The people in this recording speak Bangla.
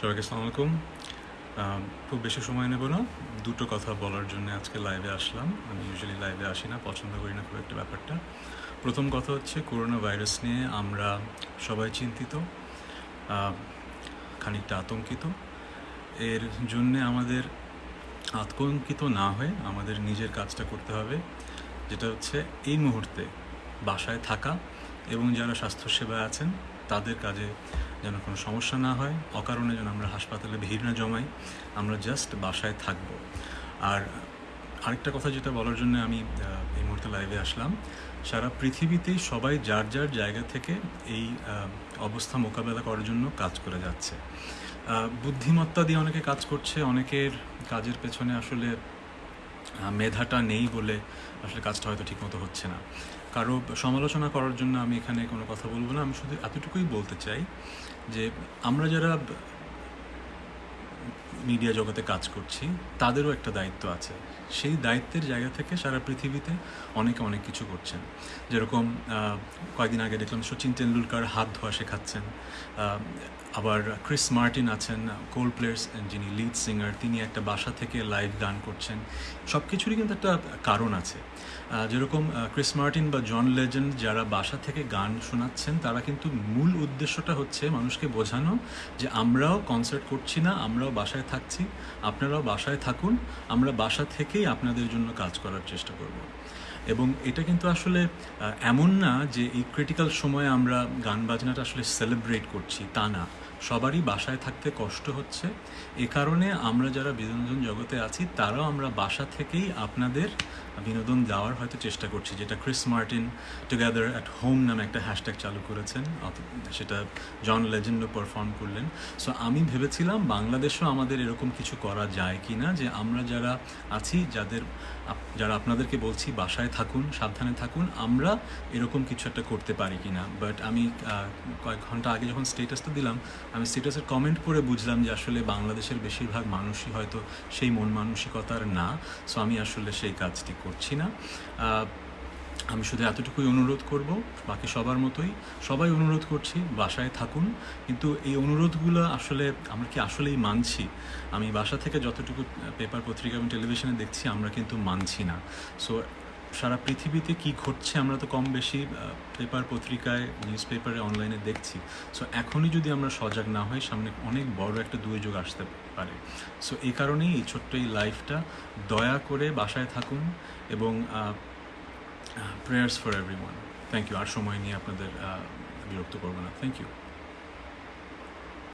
সবাইকে আসসালামু আলাইকুম। খুব বেশি সময় নেব না। দুটো কথা বলার জন্য আজকে লাইভে আসলাম। আমি ইউজুয়ালি লাইভে আসি না, পছন্দ করি না খুব একটা ব্যাপারটা। প্রথম কথা হচ্ছে করোনা ভাইরাস নিয়ে আমরা সবাই চিন্তিত খানিকটা আতঙ্কিত। এর জন্যে আমাদের আতঙ্কিত না হয়ে আমাদের নিজের কাজটা করতে হবে, যেটা হচ্ছে এই মুহূর্তে বাসায় থাকা এবং যারা স্বাস্থ্যসেবায় আছেন, তাদের কাজে যেন কোনো সমস্যা না হয়, অকারণে যেন আমরা হাসপাতালে ভিড় না জমাই, আমরা জাস্ট বাসায় থাকব। আর আরেকটা কথা যেটা বলার জন্য আমি এই মুহূর্তে লাইভে আসলাম, সারা পৃথিবীতেই সবাই যার যার জায়গা থেকে এই অবস্থা মোকাবেলা করার জন্য কাজ করে যাচ্ছে। বুদ্ধিমত্তা দিয়ে অনেকে কাজ করছে, অনেকের কাজের পেছনে আসলে মেধাটা নেই বলে আসলে কাজটা হয়তো ঠিকমতো হচ্ছে না। কারও সমালোচনা করার জন্য আমি এখানে কোনো কথা বলব না। আমি শুধু এতটুকুই বলতে চাই যে আমরা যারা মিডিয়া জগতে কাজ করছি, তাদেরও একটা দায়িত্ব আছে। সেই দায়িত্বের জায়গা থেকে সারা পৃথিবীতে অনেকে অনেক কিছু করছেন। যেরকম কয়েকদিন আগে দেখলাম সচিন তেন্ডুলকার হাত ধোয়া শেখাচ্ছেন। আবার ক্রিস মার্টিন আছেন কোল প্লেয়ার্স যিনি লিড সিঙ্গার তিনি একটা বাসা থেকে লাইভ গান করছেন। সব কিছুরই কিন্তু একটা কারণ আছে। যেরকম ক্রিস মার্টিন বা জন লেজেন্ড যারা বাসা থেকে গান শোনাচ্ছেন, তারা কিন্তু মূল উদ্দেশ্যটা হচ্ছে মানুষকে বোঝানো যে আমরাও কনসার্ট করছি না, আমরাও বাসায় থাকছি। আপনারাও বাসায় থাকুন। আমরা বাসা থেকেই আপনাদের জন্য কাজ করার চেষ্টা করব। এবং এটা কিন্তু আসলে এমন না যে এই ক্রিটিক্যাল সময়ে আমরা গান বাজনাটা আসলে সেলিব্রেট করছি, তা না। সবারই বাসায় থাকতে কষ্ট হচ্ছে। এ কারণে আমরা যারা বিনোদন জগতে আছি, তারাও আমরা বাসা থেকেই আপনাদের বিনোদন দেওয়ার হয়তো চেষ্টা করছি, যেটা Chris Martin together at home নামে একটা হ্যাশট্যাগ চালু করেছেন। সেটা জন লেজেন্ডও পারফর্ম করলেন। সো আমি ভেবেছিলাম বাংলাদেশেও আমাদের এরকম কিছু করা যায় কি না যে আমরা যারা আছি, যাদের যারা আপনাদেরকে বলছি, বাসায় থাকুন, সাবধানে থাকুন। আমরা এরকম কিছু একটা করতে পারি কি না বাট আমি কয়েক ঘণ্টা আগে যখন স্টেটাসটা দিলাম, আমি স্টেটাসের কমেন্ট পড়ে বুঝলাম যে আসলে বাংলাদেশের বেশিরভাগ মানুষই হয়তো সেই মন মানসিকতার না। সো আমি আসলে সেই কাজটি করছি না। আমি শুধু এতটুকুই অনুরোধ করব, বাকি সবার মতোই। সবাই অনুরোধ করছি, বাসায় থাকুন। কিন্তু এই অনুরোধগুলো আসলে আমরা কি আসলেই মানছি? আমি বাসা থেকে যতটুকু পেপার পত্রিকা এবং টেলিভিশনে দেখছি, আমরা কিন্তু মানছি না। সো সারা পৃথিবীতে কি ঘটছে আমরা তো কম বেশি পেপার পত্রিকায় নিউজ পেপারে অনলাইনে দেখছি। সো এখনই যদি আমরা সজাগ না হই, সামনে অনেক বড় একটা দুর্যোগ আসতে পারে। সো এই কারণেই এই ছোট্ট এই লাইফটা দয়া করে বাসায় থাকুন এবং prayers for everyone thank you আর সময় নিয়ে আপনাদের বিরক্ত করব না। Thank you